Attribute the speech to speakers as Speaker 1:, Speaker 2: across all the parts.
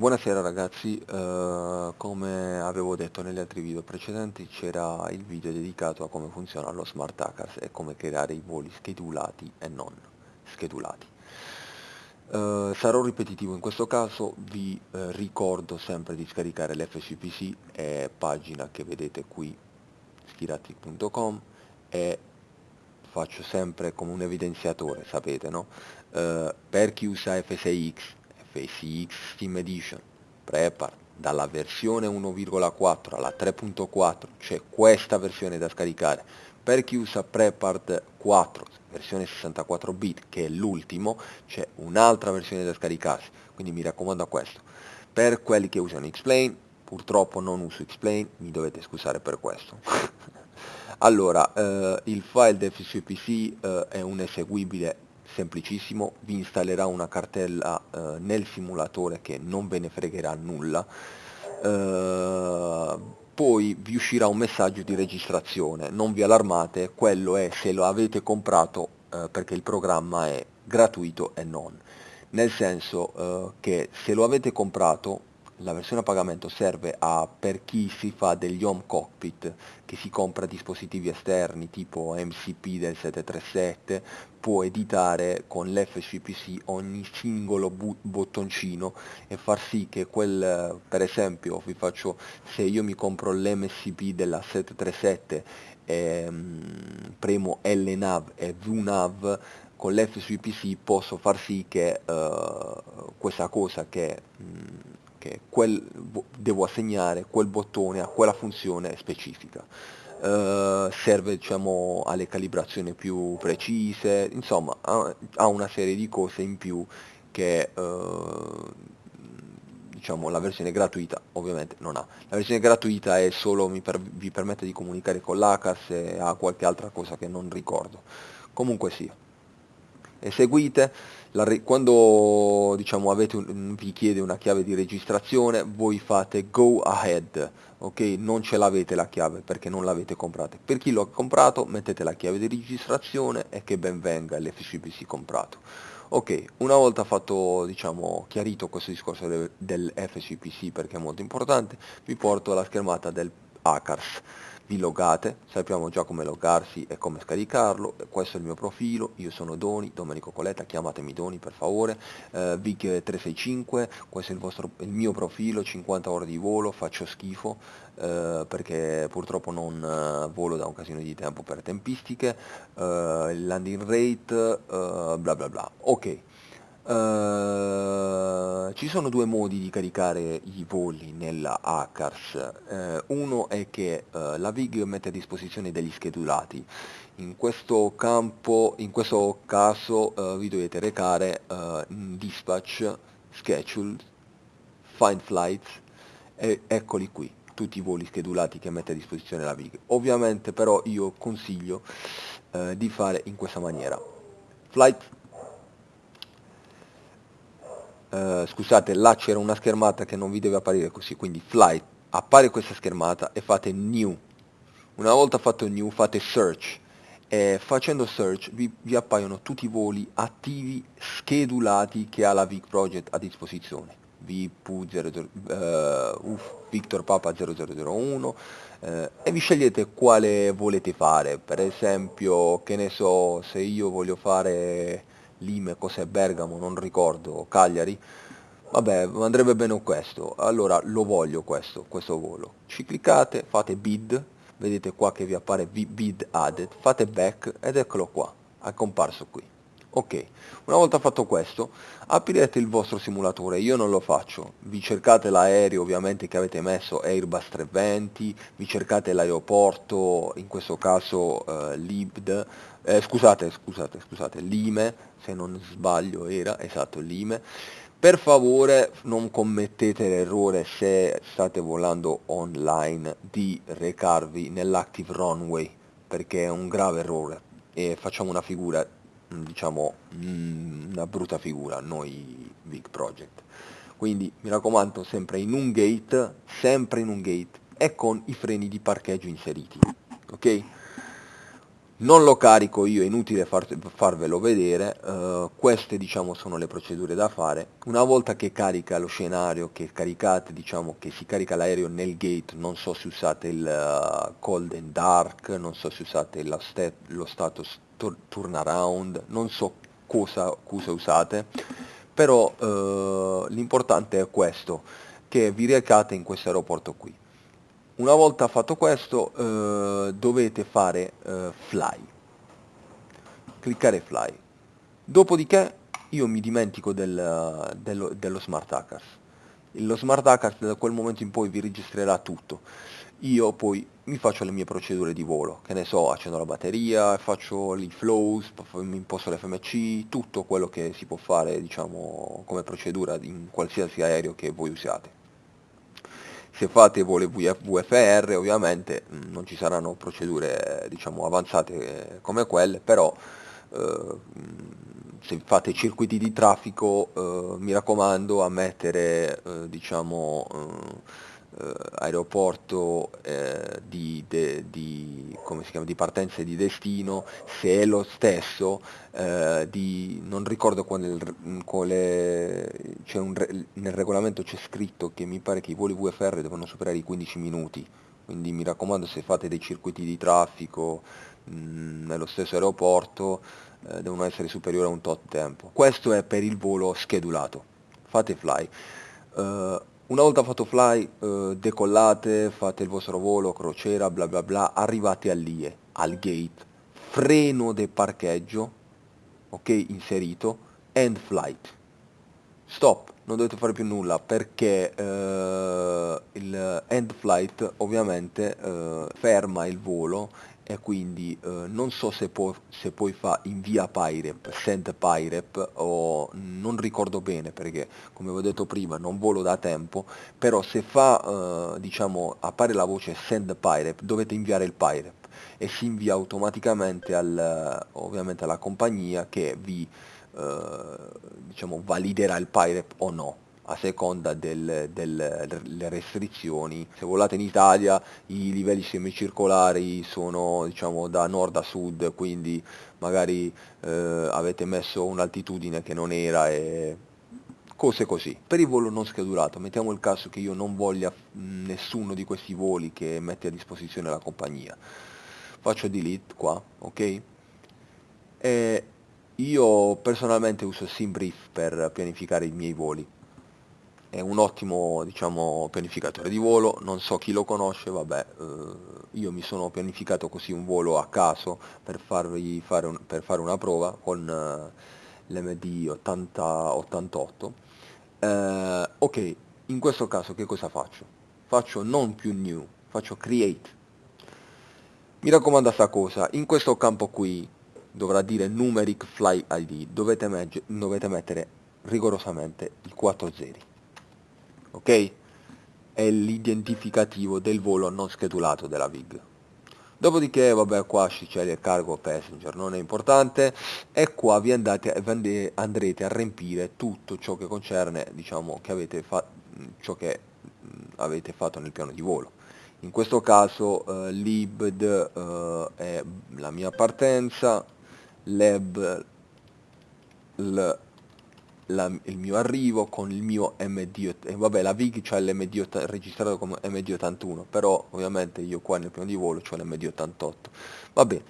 Speaker 1: Buonasera ragazzi, uh, come avevo detto negli altri video precedenti c'era il video dedicato a come funziona lo Smart Hackers e come creare i voli schedulati e non schedulati. Uh, sarò ripetitivo in questo caso, vi uh, ricordo sempre di scaricare l'FCPC, è pagina che vedete qui, schirati.com e faccio sempre come un evidenziatore, sapete no? per chi usa F6X FSX Steam Edition. Prepar dalla versione 1,4 alla 3.4 c'è questa versione da scaricare. Per chi usa Prepart 4 versione 64 bit che è l'ultimo c'è un'altra versione da scaricarsi. Quindi mi raccomando a questo. Per quelli che usano Xplane purtroppo non uso Xplane mi dovete scusare per questo. Allora eh, il file del FCPC eh, è un eseguibile semplicissimo, vi installerà una cartella eh, nel simulatore che non ve ne fregherà nulla, eh, poi vi uscirà un messaggio di registrazione, non vi allarmate, quello è se lo avete comprato eh, perché il programma è gratuito e non, nel senso eh, che se lo avete comprato la versione a pagamento serve a, per chi si fa degli home cockpit, che si compra dispositivi esterni tipo MCP del 737, può editare con l'FCPC ogni singolo bottoncino e far sì che quel, per esempio, vi faccio, se io mi compro l'MCP della 737 e um, premo LNAV e VNAV, con l'FCPC posso far sì che uh, questa cosa che um, che quel, devo assegnare quel bottone a quella funzione specifica. Uh, serve diciamo, alle calibrazioni più precise, insomma ha, ha una serie di cose in più che uh, diciamo, la versione gratuita ovviamente non ha. La versione gratuita è solo, mi per, vi permette di comunicare con l'ACAS e ha qualche altra cosa che non ricordo. Comunque sia eseguite, la, quando diciamo, un, vi chiede una chiave di registrazione voi fate go ahead, ok? Non ce l'avete la chiave perché non l'avete comprata. Per chi l'ha comprato mettete la chiave di registrazione e che ben venga l'FCPC comprato. Ok, una volta fatto, diciamo, chiarito questo discorso del, del FCPC perché è molto importante, vi porto alla schermata del Hackers vi logate, sappiamo già come loggarsi e come scaricarlo, questo è il mio profilo, io sono Doni, Domenico Coletta, chiamatemi Doni per favore, eh, VIG365, questo è il, vostro, il, mio profilo, 50 ore di volo, faccio schifo eh, perché purtroppo non eh, volo da un casino di tempo per tempistiche, eh, landing rate, eh, bla bla bla, ok. Uh, ci sono due modi di caricare i voli nella Hackers, uh, uno è che uh, la VIG mette a disposizione degli schedulati, in questo campo, in questo caso vi dovete recare in dispatch, schedule, find flights e eccoli qui, tutti i voli schedulati che mette a disposizione la VIG. Ovviamente però io consiglio di fare in questa maniera, flight eh, scusate là c'era una schermata che non vi deve apparire così quindi flight appare questa schermata e fate new. Una volta fatto new fate search. E facendo search vi, vi appaiono tutti i voli attivi schedulati che ha la Vic Project a disposizione. VP00, uh, uff, Victor Papa 0001 eh, e vi scegliete quale volete fare. Per esempio che ne so se io voglio fare Lime, cos'è Bergamo, non ricordo, Cagliari, vabbè andrebbe bene questo, allora lo voglio questo, questo volo, ci cliccate, fate bid, vedete qua che vi appare bid added, fate back ed eccolo qua, è comparso qui. Ok, una volta fatto questo, aprirete il vostro simulatore, io non lo faccio, vi cercate l'aereo ovviamente che avete messo Airbus 320, vi cercate l'aeroporto, in questo caso eh, Libd, eh, scusate, scusate, scusate, Lime, se non sbaglio era, esatto, Lime, per favore non commettete l'errore se state volando online di recarvi nell'active runway, perché è un grave errore. E facciamo una figura diciamo mm, una brutta figura noi Big Project quindi mi raccomando sempre in un gate sempre in un gate e con i freni di parcheggio inseriti ok non lo carico io, è inutile far, farvelo vedere, uh, queste diciamo sono le procedure da fare. Una volta che carica lo scenario, che caricate, diciamo che si carica l'aereo nel gate, non so se usate il uh, cold and dark, non so se usate stat lo status turnaround, non so cosa, cosa usate, però uh, l'importante è questo, che vi recate in questo aeroporto qui. Una volta fatto questo eh, dovete fare eh, fly, cliccare fly. Dopodiché io mi dimentico del, dello, dello smart hackers. Lo smart hackers da quel momento in poi vi registrerà tutto. Io poi mi faccio le mie procedure di volo, che ne so, accendo la batteria, faccio i flows, mi imposto l'FMC, tutto quello che si può fare diciamo come procedura in qualsiasi aereo che voi usiate. Se fate voli VFR ovviamente mm, non ci saranno procedure diciamo avanzate eh, come quelle, però eh, mm, se fate circuiti di traffico eh, mi raccomando a mettere eh, diciamo eh, aeroporto eh, di, de, di, chiama, di, partenza e di destino, se è lo stesso, eh, di, non ricordo quale, quale un, nel regolamento c'è scritto che mi pare che i voli VFR devono superare i 15 minuti, quindi mi raccomando se fate dei circuiti di traffico mh, mm, nello stesso aeroporto eh, devono essere superiori a un tot tempo. Questo è per il volo schedulato, fate fly. Uh, una volta fatto fly, eh, decollate, fate il vostro volo, crociera, bla bla bla, arrivate all'IE, al gate, freno del parcheggio, ok, inserito, end flight. Stop, non dovete fare più nulla perché eh, il end flight ovviamente eh, ferma il volo e quindi eh, non so se, può, se poi fa invia Pyrep, send Pyrep o non ricordo bene perché come ho detto prima non volo da tempo, però se fa eh, diciamo appare la voce send Pyrep dovete inviare il Pyrep e si invia automaticamente al, ovviamente alla compagnia che vi eh, diciamo validerà il Pyrep o no a seconda delle, delle, delle, restrizioni. Se volate in Italia i livelli semicircolari sono diciamo da nord a sud, quindi magari eh, avete messo un'altitudine che non era e cose così. Per il volo non schedulato, mettiamo il caso che io non voglia nessuno di questi voli che mette a disposizione la compagnia. Faccio delete qua, ok? E io personalmente uso SimBrief per pianificare i miei voli è un ottimo diciamo, pianificatore di volo, non so chi lo conosce, vabbè, eh, io mi sono pianificato così un volo a caso per, farvi fare, un, per fare una prova con eh, l'MD 8088. Eh, ok, in questo caso che cosa faccio? Faccio non più new, faccio create. Mi raccomando sta cosa, in questo campo qui dovrà dire numeric fly ID, dovete, dovete mettere rigorosamente i 4 zeri ok? È l'identificativo del volo non schedulato della VIG. Dopodiché, vabbè, qua c'è il cargo passenger, non è importante, e qua vi andate, andrete a riempire tutto ciò che concerne, diciamo, che avete, fa ciò che avete fatto nel piano di volo. In questo caso eh, libd eh, è la mia partenza, lab l la, il mio arrivo con il mio MD, e vabbè la VIG c'ha l'MD registrato come MD81, però ovviamente io qua nel piano di volo ho l'MD88. Vabbè,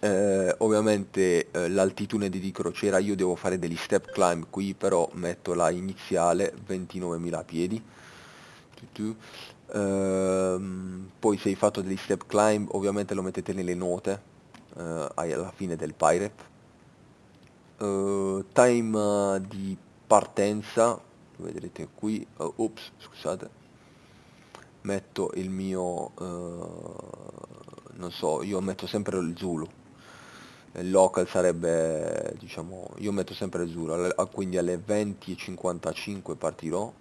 Speaker 1: eh, ovviamente eh, l'altitudine di crociera io devo fare degli step climb qui, però metto la iniziale 29.000 piedi. Eh, poi se hai fatto degli step climb ovviamente lo mettete nelle note eh, alla fine del pirate uh, time di partenza vedrete qui uh, ops scusate metto il mio uh, non so io metto sempre il Zulu. Il local sarebbe diciamo io metto sempre il Zulu. Quindi alle 20.55 partirò.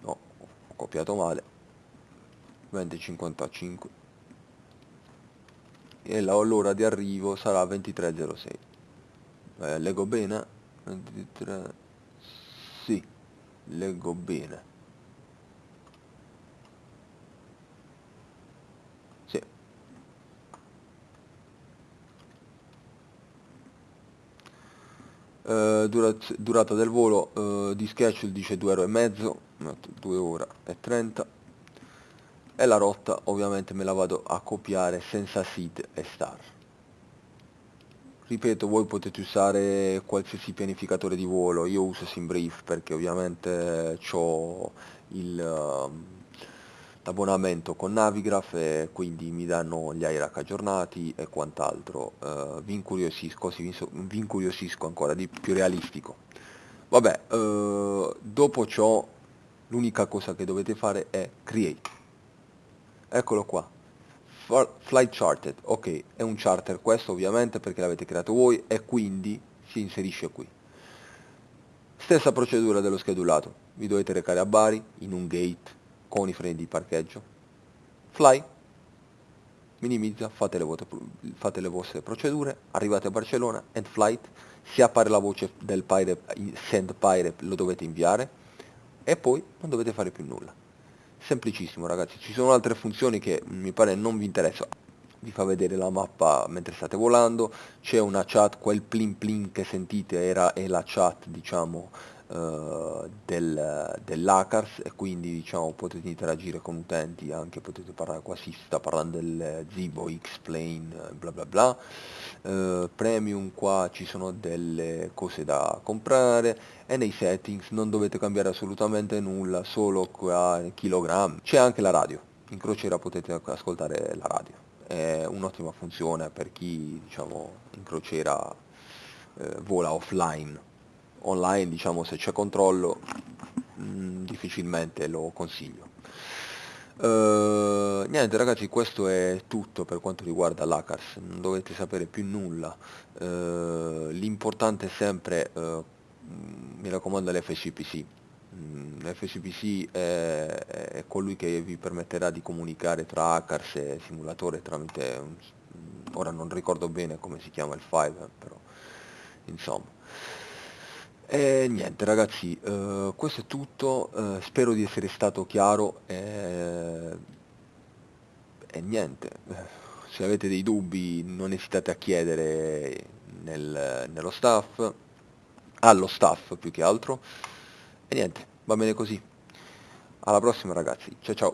Speaker 1: No ho copiato male. 20.55 e l'ora di arrivo sarà 23.06 eh, leggo bene? 23 sì leggo bene. Sì. Eh, durata del volo eh, di schedule dice 2 euro e mezzo 2 ore e 30 e la rotta ovviamente me la vado a copiare senza seed e star. Ripeto voi potete usare qualsiasi pianificatore di volo. Io uso SimBrief perché ovviamente ho l'abbonamento con Navigraph e quindi mi danno gli IRAC aggiornati e quant'altro. Uh, vi incuriosisco, sì, vi incuriosisco ancora di più realistico. Vabbè uh, dopo ciò l'unica cosa che dovete fare è create eccolo qua. Flight charted. Ok è un charter questo ovviamente perché l'avete creato voi e quindi si inserisce qui. Stessa procedura dello schedulato. Vi dovete recare a Bari in un gate con i freni di parcheggio. Fly. Minimizza fate le, fate le vostre procedure arrivate a Barcellona end flight. Si appare la voce del pirate send pirate lo dovete inviare. E poi non dovete fare più nulla semplicissimo ragazzi. Ci sono altre funzioni che mi pare non vi interessano vi fa vedere la mappa mentre state volando. C'è una chat quel plin plin che sentite era è la chat diciamo uh, del, dell'Acars e quindi diciamo potete interagire con utenti anche potete parlare qua si sta parlando del Zibo X-Plane bla bla bla. Uh, premium qua ci sono delle cose da comprare e nei settings non dovete cambiare assolutamente nulla solo qua chilogrammi c'è anche la radio in crociera potete ascoltare la radio. È un'ottima funzione per chi diciamo in crociera eh, vola offline online diciamo se c'è controllo mh, mm, difficilmente lo consiglio. Uh, niente ragazzi questo è tutto per quanto riguarda l'ACARS non dovete sapere più nulla. Uh, l'importante è sempre uh, mi raccomando l'FCPC l'FCPC è, è, colui che vi permetterà di comunicare tra hackers e simulatore tramite, ora non ricordo bene come si chiama il file, però insomma. E niente ragazzi, eh, questo è tutto, eh, spero di essere stato chiaro e, e niente, se avete dei dubbi non esitate a chiedere nel, nello staff, allo staff più che altro, e niente, va bene così. Alla prossima ragazzi, ciao ciao.